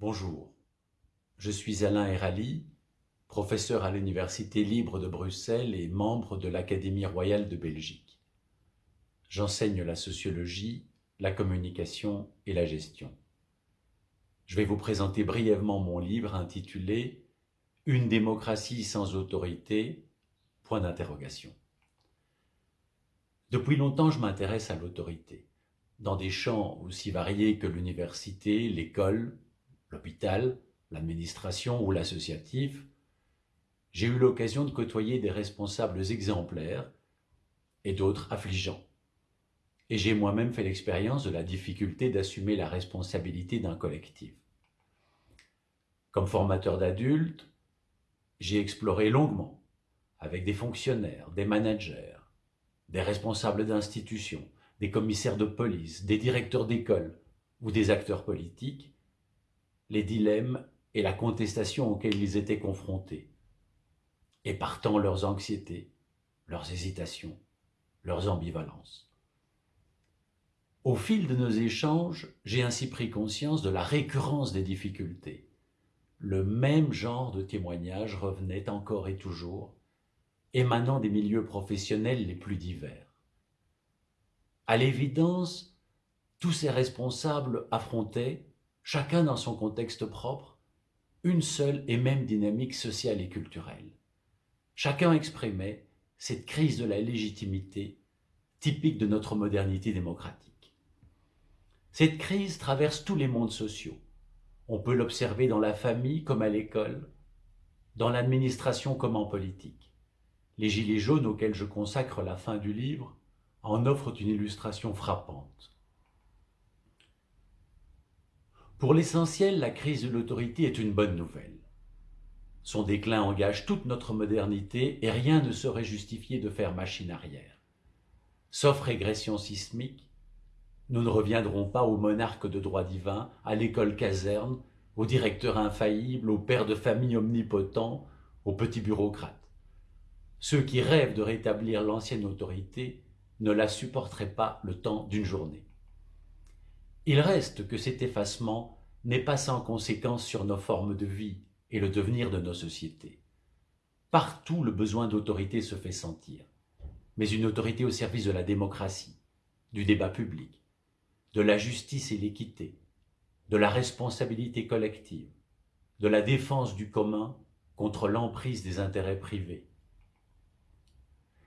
Bonjour, je suis Alain Erali, professeur à l'Université libre de Bruxelles et membre de l'Académie royale de Belgique. J'enseigne la sociologie, la communication et la gestion. Je vais vous présenter brièvement mon livre intitulé « Une démocratie sans autorité ?» point d'interrogation. Depuis longtemps, je m'intéresse à l'autorité, dans des champs aussi variés que l'université, l'école, l'hôpital, l'administration ou l'associatif, j'ai eu l'occasion de côtoyer des responsables exemplaires et d'autres affligeants. Et j'ai moi-même fait l'expérience de la difficulté d'assumer la responsabilité d'un collectif. Comme formateur d'adultes, j'ai exploré longuement, avec des fonctionnaires, des managers, des responsables d'institutions, des commissaires de police, des directeurs d'école ou des acteurs politiques, les dilemmes et la contestation auxquels ils étaient confrontés, et partant leurs anxiétés, leurs hésitations, leurs ambivalences. Au fil de nos échanges, j'ai ainsi pris conscience de la récurrence des difficultés. Le même genre de témoignages revenait encore et toujours, émanant des milieux professionnels les plus divers. À l'évidence, tous ces responsables affrontaient, chacun dans son contexte propre, une seule et même dynamique sociale et culturelle. Chacun exprimait cette crise de la légitimité typique de notre modernité démocratique. Cette crise traverse tous les mondes sociaux. On peut l'observer dans la famille comme à l'école, dans l'administration comme en politique. Les gilets jaunes auxquels je consacre la fin du livre en offrent une illustration frappante. Pour l'essentiel, la crise de l'autorité est une bonne nouvelle. Son déclin engage toute notre modernité et rien ne saurait justifier de faire machine arrière. Sauf régression sismique, nous ne reviendrons pas au monarque de droit divin, à l'école caserne, au directeur infaillible, au père de famille omnipotent, aux petits bureaucrates. Ceux qui rêvent de rétablir l'ancienne autorité ne la supporteraient pas le temps d'une journée. Il reste que cet effacement n'est pas sans conséquence sur nos formes de vie et le devenir de nos sociétés. Partout le besoin d'autorité se fait sentir, mais une autorité au service de la démocratie, du débat public, de la justice et l'équité, de la responsabilité collective, de la défense du commun contre l'emprise des intérêts privés.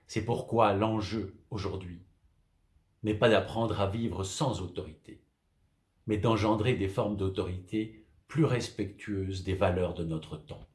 C'est pourquoi l'enjeu aujourd'hui n'est pas d'apprendre à vivre sans autorité, mais d'engendrer des formes d'autorité plus respectueuses des valeurs de notre temps.